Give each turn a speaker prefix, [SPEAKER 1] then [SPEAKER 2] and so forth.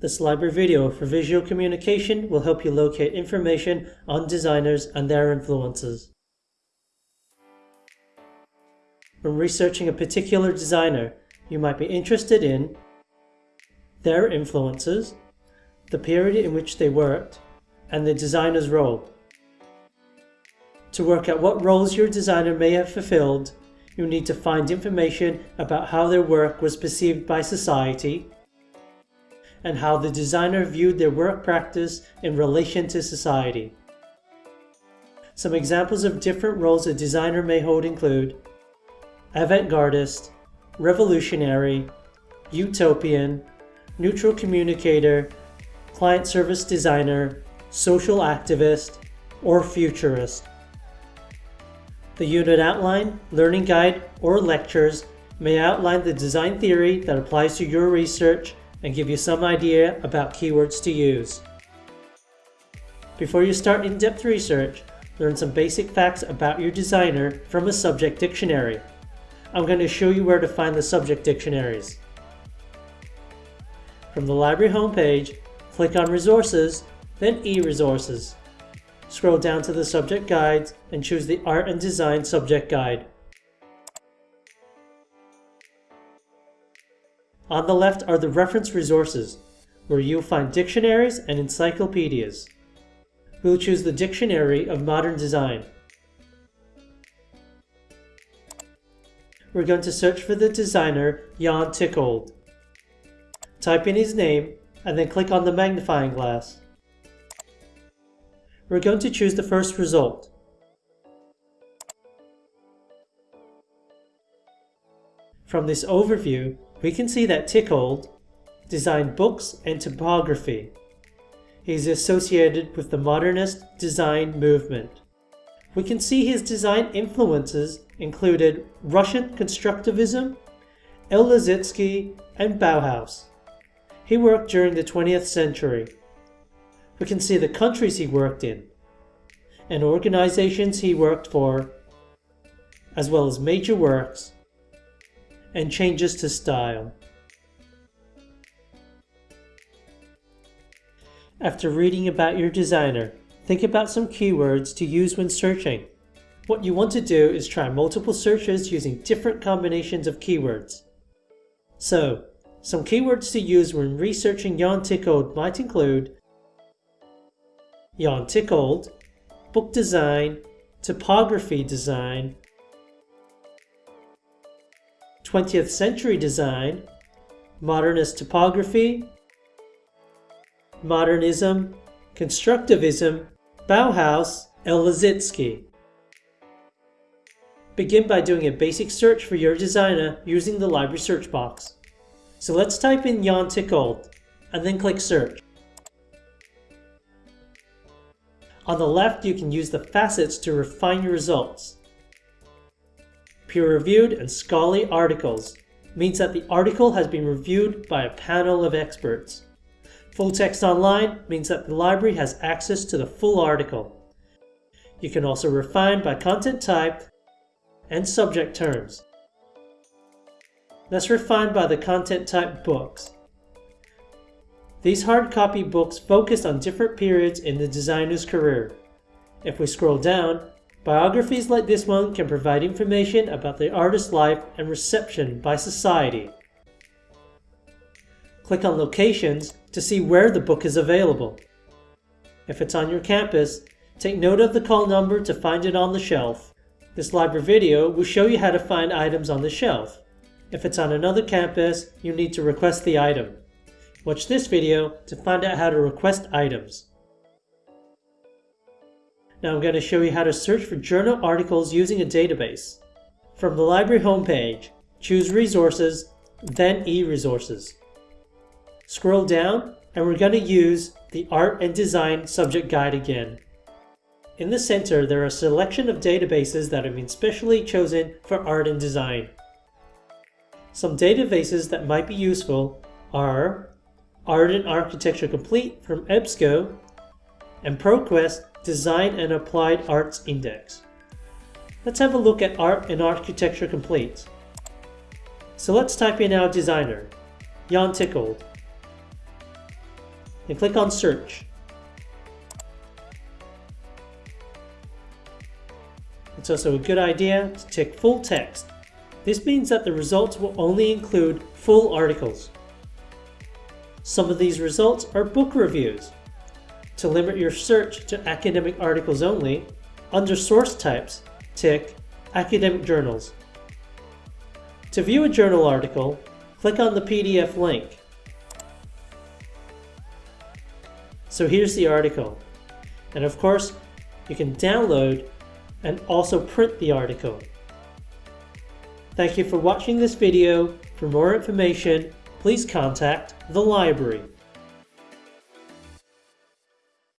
[SPEAKER 1] This library video for visual communication will help you locate information on designers and their influences. When researching a particular designer, you might be interested in their influences, the period in which they worked, and the designer's role. To work out what roles your designer may have fulfilled, you need to find information about how their work was perceived by society, and how the designer viewed their work practice in relation to society. Some examples of different roles a designer may hold include avant-gardist, revolutionary, utopian, neutral communicator, client service designer, social activist, or futurist. The unit outline, learning guide, or lectures may outline the design theory that applies to your research and give you some idea about keywords to use. Before you start in-depth research, learn some basic facts about your designer from a subject dictionary. I'm going to show you where to find the subject dictionaries. From the library homepage, click on Resources, then E-Resources. Scroll down to the subject guides and choose the Art and Design subject guide. On the left are the reference resources, where you'll find dictionaries and encyclopedias. We'll choose the Dictionary of Modern Design. We're going to search for the designer Jan Tschichold. Type in his name and then click on the magnifying glass. We're going to choose the first result. From this overview, we can see that Tschichold designed books and typography. He is associated with the modernist design movement. We can see his design influences included Russian constructivism, El Lissitzky, and Bauhaus. He worked during the 20th century. We can see the countries he worked in, and organizations he worked for, as well as major works and changes to style. After reading about your designer, think about some keywords to use when searching. What you want to do is try multiple searches using different combinations of keywords. So, some keywords to use when researching Jan Tschichold might include Jan Tschichold, book design, typography design, 20th century design, modernist typography, modernism, constructivism, Bauhaus, El Lissitzky. Begin by doing a basic search for your designer using the library search box. So let's type in Jan Tschichold and then click search. On the left, you can use the facets to refine your results. Peer-reviewed and scholarly articles means that the article has been reviewed by a panel of experts. Full text online means that the library has access to the full article. You can also refine by content type and subject terms. Let's refine by the content type books. These hard copy books focus on different periods in the designer's career. If we scroll down, Biographies like this one can provide information about the artist's life and reception by society. Click on Locations to see where the book is available. If it's on your campus, take note of the call number to find it on the shelf. This library video will show you how to find items on the shelf. If it's on another campus, you need to request the item. Watch this video to find out how to request items. Now I'm going to show you how to search for journal articles using a database. From the library homepage, choose Resources, then E-Resources. Scroll down and we're going to use the Art and Design subject guide again. In the center, there are a selection of databases that have been specially chosen for art and design. Some databases that might be useful are Art and Architecture Complete from EBSCO and ProQuest Design and Applied Arts Index. Let's have a look at Art and Architecture Complete. So let's type in our designer, Jan Tschichold. and click on Search. It's also a good idea to tick full text. This means that the results will only include full articles. Some of these results are book reviews. To limit your search to academic articles only, under source types, tick Academic Journals. To view a journal article, click on the PDF link. So here's the article. And of course, you can download and also print the article. Thank you for watching this video. For more information, please contact the library.